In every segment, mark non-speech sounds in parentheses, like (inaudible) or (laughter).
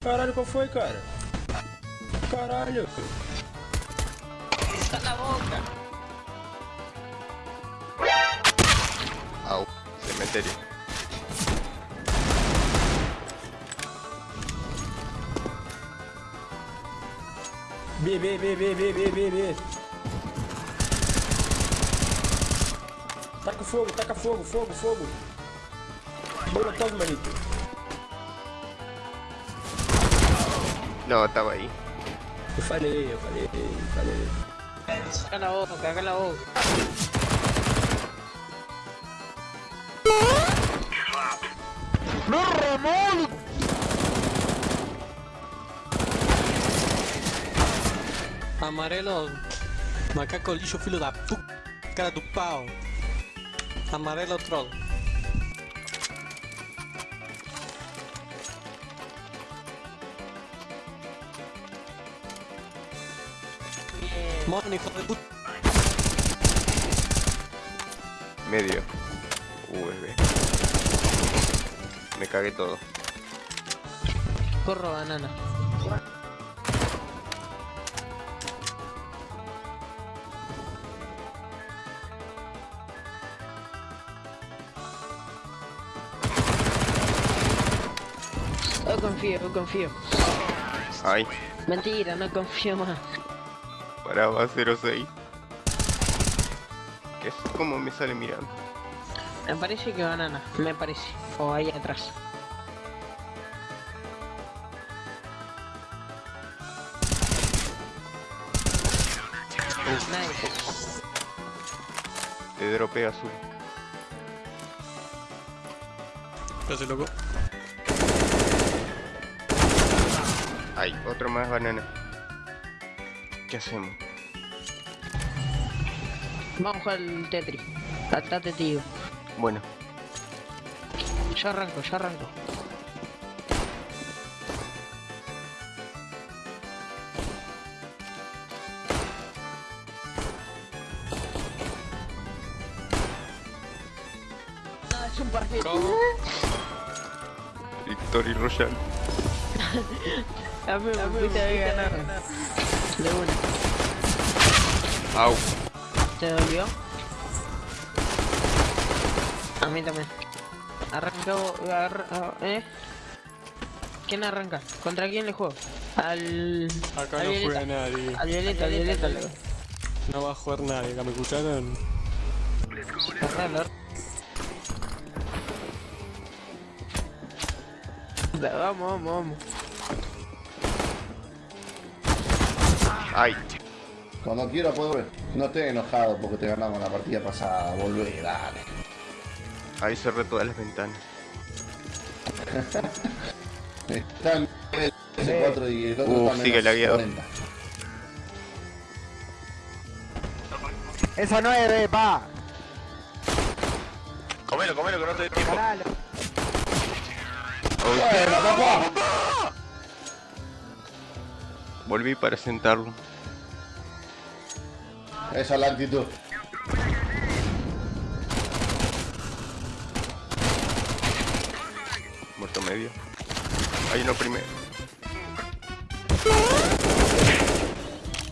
Caralho, qual foi, cara? Caralho. Cala a boca. Au, cementerio. B, B, B, B, B, B, B, B. Taca fogo, taca fogo, fogo, fogo. Molotov, manito. No, estaba ahí. Eu falei, eu falei, eu falei. Cala a boca, a boca. Amarelo, macaco lixo, filho da puta, cara do pau. Amarelo troll. Morre, hijo de puta. Medio. USB. Me cagué todo. Corro banana. Yo confío, yo confío. Ay, Mentira, no confío más. Paraba 06. Que es como me sale mirando. Me parece que banana, me parece. O ahí atrás. Nice. Te dropea azul. ¿Qué hace, loco? Ay, otro más banana. ¿Qué hacemos? Vamos a jugar el Tetris. Atate, tío. Bueno, Yo arranco, yo arranco. No, es un partido. ¿Cómo? Victory Royale. (laughs) A mí me fuiste a ganar. De una. Au. ¿Te dolió? A mí también. Arranca, arra- ¿eh? ¿Quién arranca? ¿Contra quién le juego? Al... Acá al no Violeta. juega nadie. Al Violeta, al Violeta. le- No va a jugar nadie, acá me escucharon. Vamos, vamos, vamos. Ay, Cuando quiera puedo volver. No estés enojado porque te ganamos la partida pasada. Volvé, dale. ahí cerré todas las ventanas. Está en el 4 y el otro Uh, está sigue lagueado. 40. Esa no es, eh, pa. Comelo, comelo, que no te dé tiempo. Bueno, papá. Volví para sentarlo. Esa es la actitud. Muerto medio. Hay uno primero.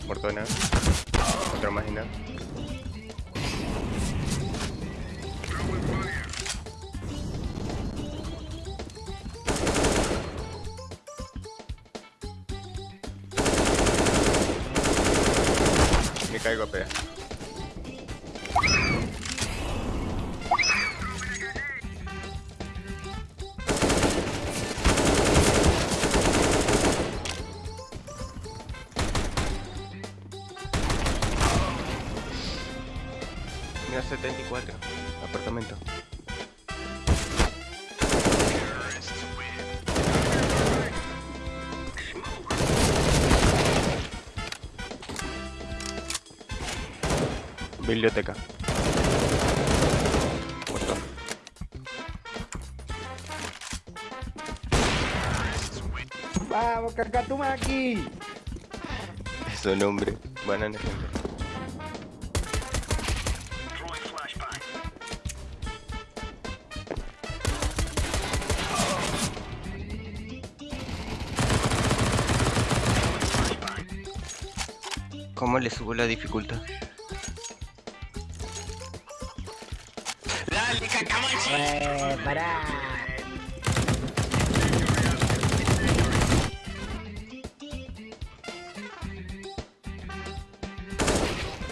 Muerto de nada. Otro más y nada. Caigo a pegar. Mira 74. Apartamento. Biblioteca. Vamos, Muerto. ¡Vamos, Cacatumaki! Eso nombre. Banana gente. ¿Cómo le subo la dificultad? Eh, pará.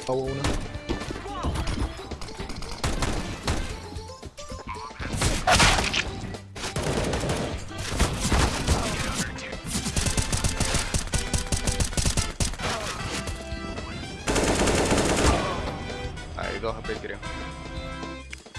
Uno. Hay dos AP creo.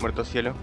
Muerto cielo.